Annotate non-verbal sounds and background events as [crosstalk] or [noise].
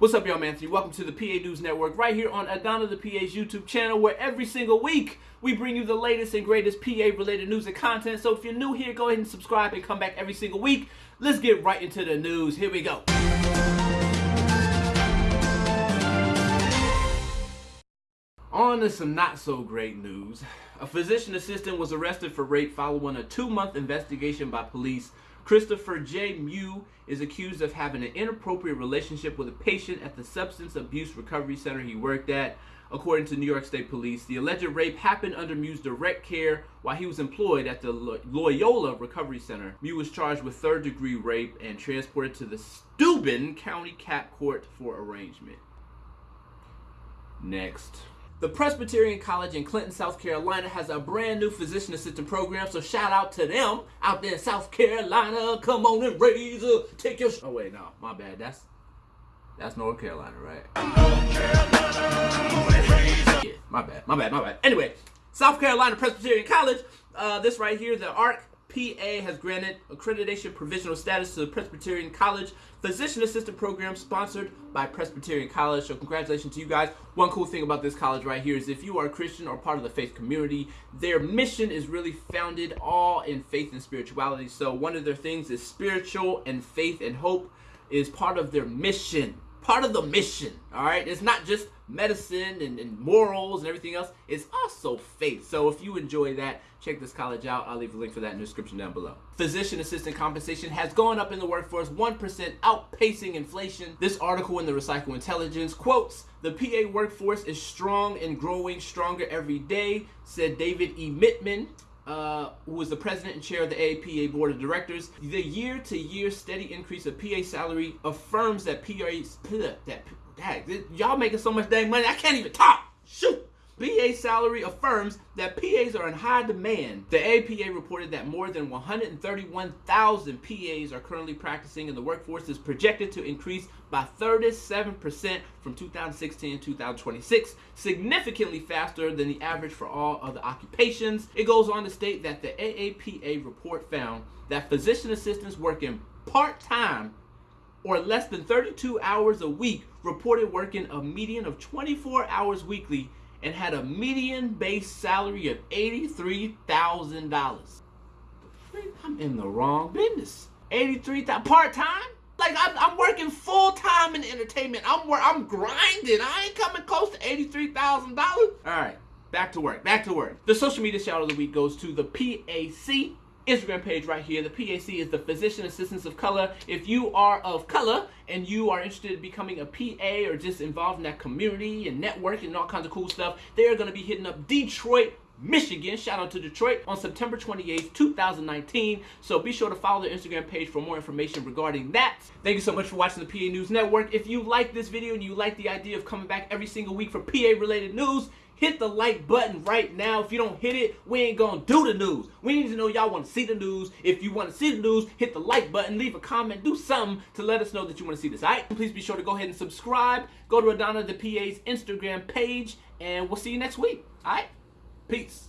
What's up, y'all, Anthony? Welcome to the PA News Network right here on Adana the PA's YouTube channel, where every single week we bring you the latest and greatest PA related news and content. So if you're new here, go ahead and subscribe and come back every single week. Let's get right into the news. Here we go. On to some not so great news. A physician assistant was arrested for rape following a two month investigation by police Christopher J. Mew is accused of having an inappropriate relationship with a patient at the substance abuse recovery center he worked at. According to New York State Police, the alleged rape happened under Mew's direct care while he was employed at the Loyola Recovery Center. Mew was charged with third degree rape and transported to the Steuben County Cap Court for arraignment. Next. The Presbyterian College in Clinton, South Carolina has a brand new physician assistant program, so shout out to them out there in South Carolina. Come on and raise up, take your. oh wait, no, my bad. That's that's North Carolina, right? North Carolina, yeah, my bad, my bad, my bad. Anyway, South Carolina Presbyterian College. Uh, this right here, the ARC PA has granted accreditation provisional status to the Presbyterian College Physician Assistant Program sponsored by Presbyterian College. So congratulations to you guys. One cool thing about this college right here is if you are a Christian or part of the faith community, their mission is really founded all in faith and spirituality. So one of their things is spiritual and faith and hope is part of their mission part of the mission, all right? It's not just medicine and, and, morals and everything else. It's also faith. So if you enjoy that, check this college out. I'll leave a link for that in the description down below. Physician assistant compensation has gone up in the workforce 1% outpacing inflation. This article in the RevCycle Intelligence quotes, the PA workforce is strong and growing stronger every day, said David E. Mittman, uh, who was the president and chair of the APA board of directors. The year-to-year steady increase of PA salary affirms that PA's [laughs] that, that y'all making so much dang money, I can't even talk. PA salary affirms that PAs are in high demand. The APA reported that more than 131,000 PAs are currently practicing and the workforce is projected to increase by 37% from 2016 to 2026, significantly faster than the average for all other occupations. It goes on to state that the AAPA report found that physician assistants working part-time or less than 32 hours a week reported working a median of 24 hours weekly and had a median base salary of $83,000. I'm in the wrong business. 83,000 part-time? Like I'm, I'm working full-time in entertainment. I'm I'm grinding. I ain't coming close to $83,000. All right, back to work, back to work. The social media shout of the week goes to the PAC Instagram page right here. The PAC is the Physician Assistants of Color. If you are of color and you are interested in becoming a PA or just involved in that community and networking and all kinds of cool stuff, they are going to be hitting up Detroit, Michigan. Shout out to Detroit on September 28th, 2019. So be sure to follow their Instagram page for more information regarding that. Thank you so much for watching the PA News Network. If you like this video and you like the idea of coming back every single week for PA related news, hit the like button right now. If you don't hit it, we ain't gonna do the news. We need to know y'all want to see the news. If you want to see the news, hit the like button, leave a comment, do something to let us know that you want to see this. All right? Please be sure to go ahead and subscribe. Go to Adana the PA's Instagram page, and we'll see you next week. All right? Peace.